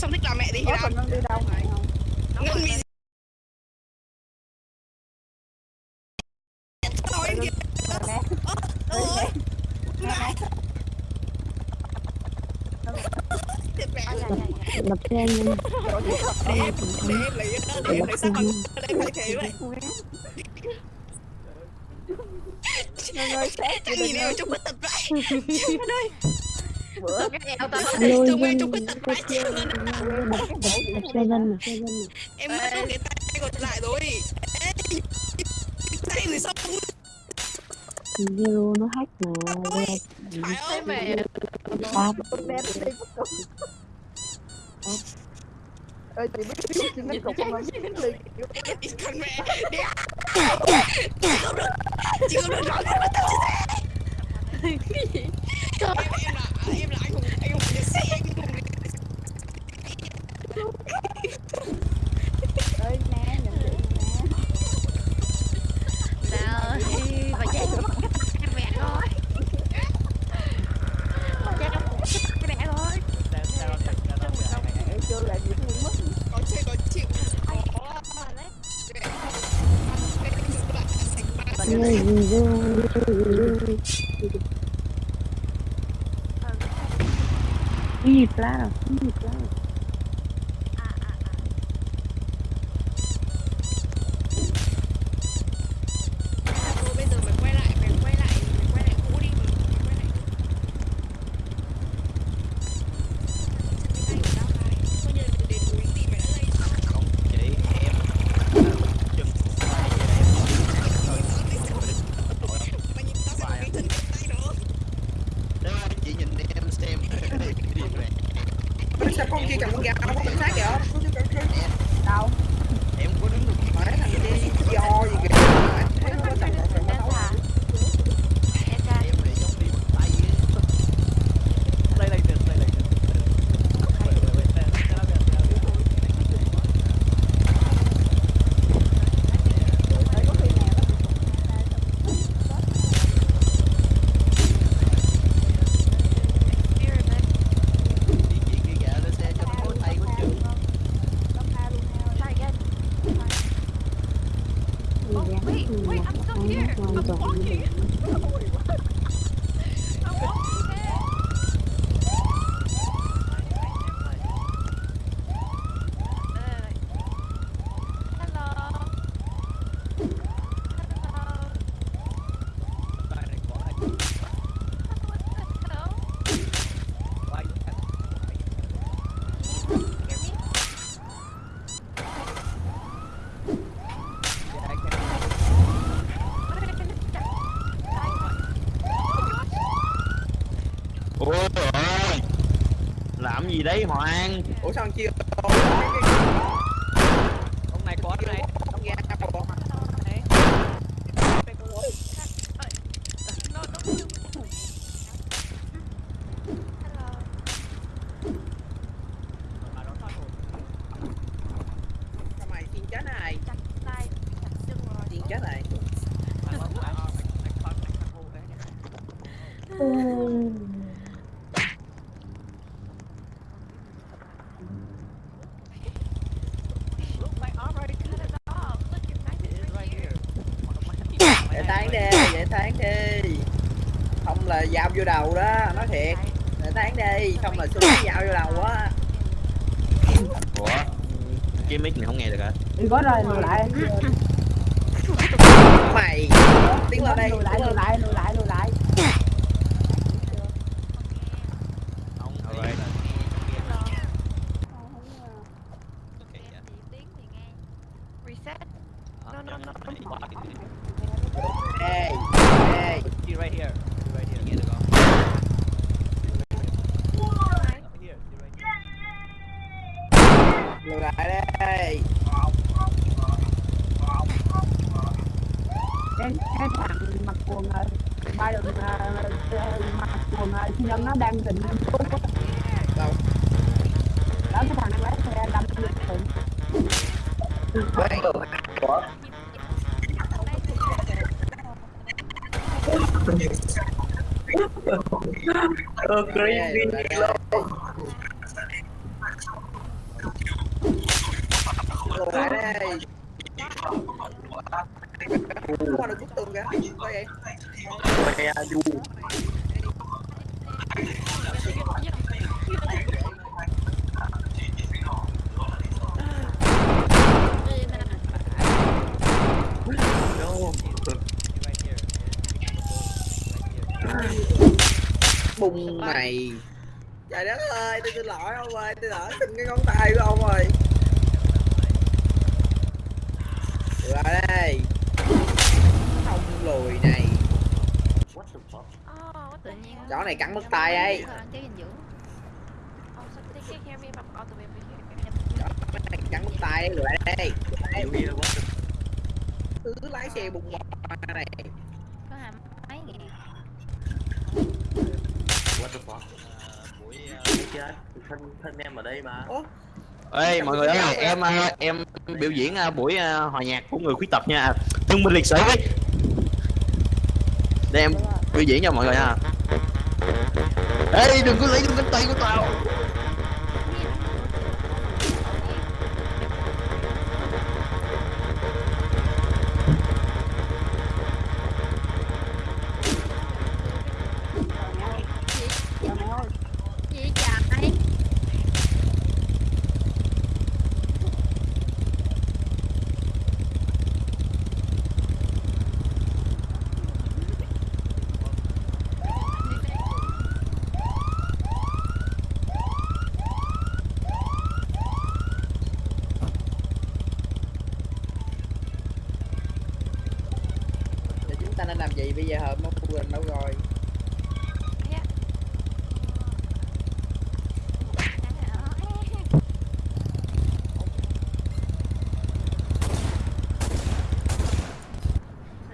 xong thích làm mẹ làm. còn Ngân đi đâu mày không? ngân bị thôi kìa ôi nè. mẹ. để em để em lấy để em lấy sao còn để em thay thế vậy. Ngân ơi, nhìn Đình em ơi. trong cái tập vậy. Ngân ơi Bữa dân trong cái đập đập xe lên mà mà em mất luôn cái tay còn lại rồi. Tay rồi xong. Zero nó hack mà phải ơi mẹ ba Con. Ơi, chị biết biết chị mất cục không? Chị biết liền. con mẹ. Đi chị không được chị không được nói tao em là em là anh hùng anh hùng nhật sĩ anh hùng Ơi, nè, nhận chị nè. Trời ơi, bà chạy em mẹ rồi Bà chạy em mẹ rồi Ê, chưa là gì cũng mất. có chơi có chịu có người gì zero gì Wait, I'm still here. I'm walking. Hello. Hello. Gì đấy hoàng? Ủa sao anh chia ông này có này ông gà đâu No, don't move. Hello. sao mày xin chết này Chặt tay, chặt chân rồi. xin chết này Look, my arm already cut it off. Look, your knife is right here. để tán đi để tán đi. Không là dao vô đầu đó nói thiệt. Để tán đi không là xung dao vô đầu á. Ủa? Cái mic này không nghe được hả? Đi có rồi, lại. mày tiến lên đây Lùi lại, lùi lại, lùi lại, lùi lại. ông alright Tiếng thì nghe. Reset. No, no, no. ê ê She right here. She right here. Nghe được không? Here, she right here. lùi lại đây Cái, cái thằng mặc quần ờ, ba đường ờ, ờ, mặc quần sinh nhân nó đang định đâu? Đó cái thằng đang lái xe đâm lùi lại đây. lùi lại đây qua được bức tường kìa. Có vậy Mẹ du no bùng này trời đất ơi tôi xin lỗi ông ơi tôi lỡ xin cái ngón tay của ông ơi Lùi lại đây lùi này. What the fuck tự nhiên chó này cắn mất tay ấy. cắn mất tay ấy lùi đây. Cứ lái xe bùng qua này. Có hàm mấy ngàn. what the fuck? Buổi buổi chết thân thân em ở đây mà. Ủa? Ê mọi người ơi, em em biểu diễn buổi hòa nhạc của người khuyết tật nha. Thương binh liệt sĩ. Để em biểu diễn cho mọi người nha. Ê, đừng có lấy đừng cánh tay của tao. Làm gì bây giờ? Hợp mất quên đâu rồi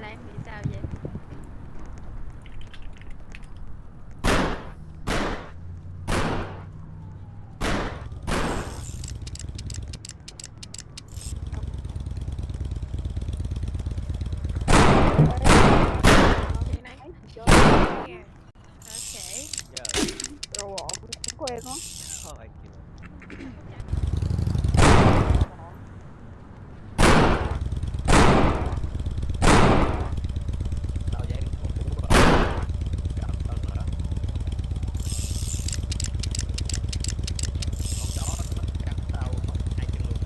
Là em bị sao vậy? Okay. Đồ ổn quen lắm tao dạy được một cú cảm ơn nữa con chó nó cắn tao mất hai chân luôn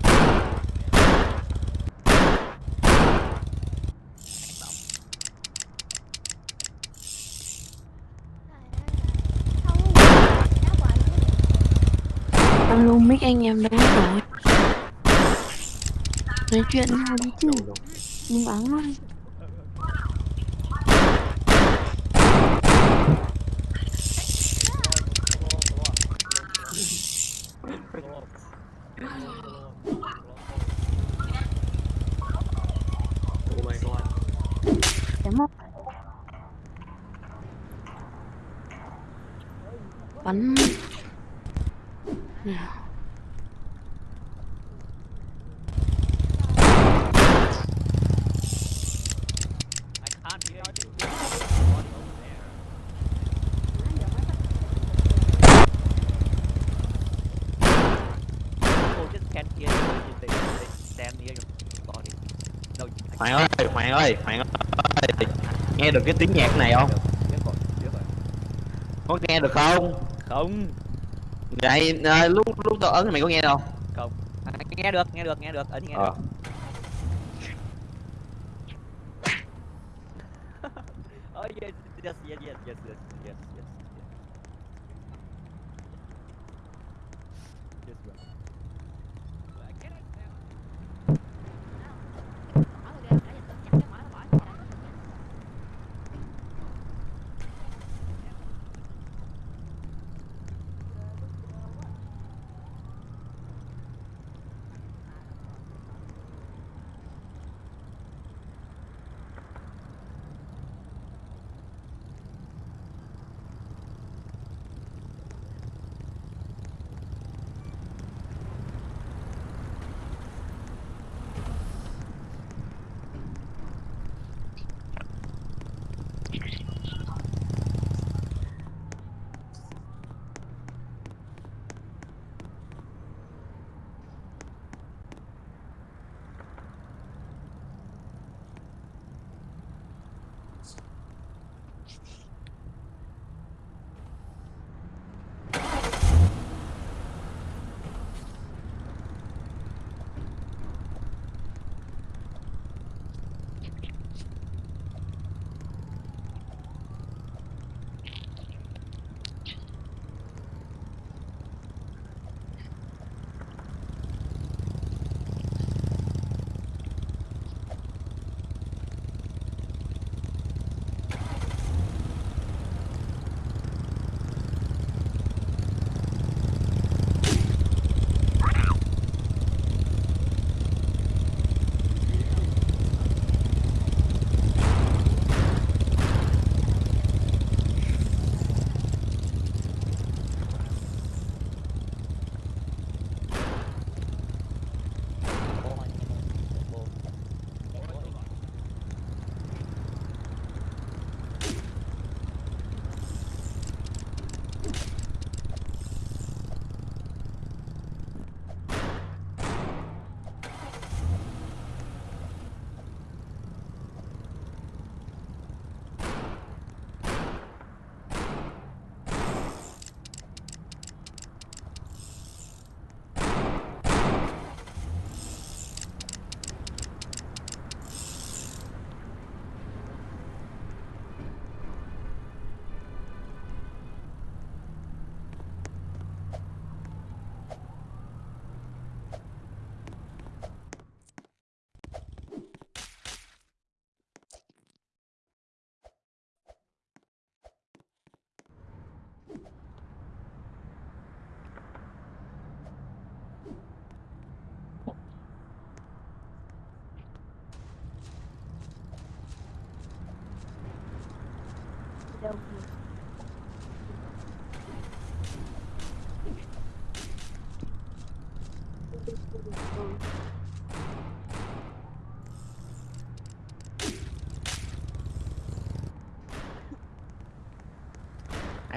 Ác động. Alo mic anh em đâu rồi Nói chuyện nhau đi chứ. Đừng bắn thôi Oh Bắn. Nào. Hoàng ơi, Hoàng ơi, Hoàng ơi. Nghe được cái tiếng nhạc này không? Có nghe được không? Không, Vậy à, lúc lúc tao ấn thì mày có nghe đâu? không. À, nghe được, nghe được, nghe được, ấn nghe Ờ. được. Oh yes, yes, yes, yes, yes, yes. Yes,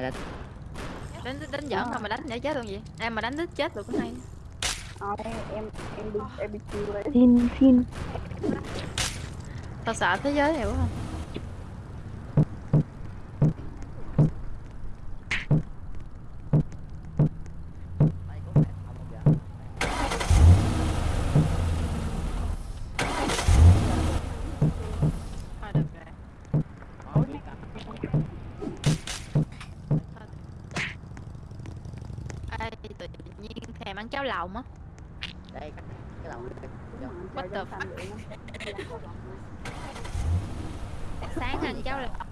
ai đánh đánh đánh giỡn không mà đánh để chết luôn vậy em mà đánh đứt chết được cũng hay. Ờ, em em em đi em đi chiêu đấy Xin xin. Tao sợ thế giới này quá. Mày có mẹ không bao giờ thôi được rồi Thôi, đi cả. Ê, tự thèm ăn cháo lòng á. Đây cái đây What the nó. sáng ăn cháo sòi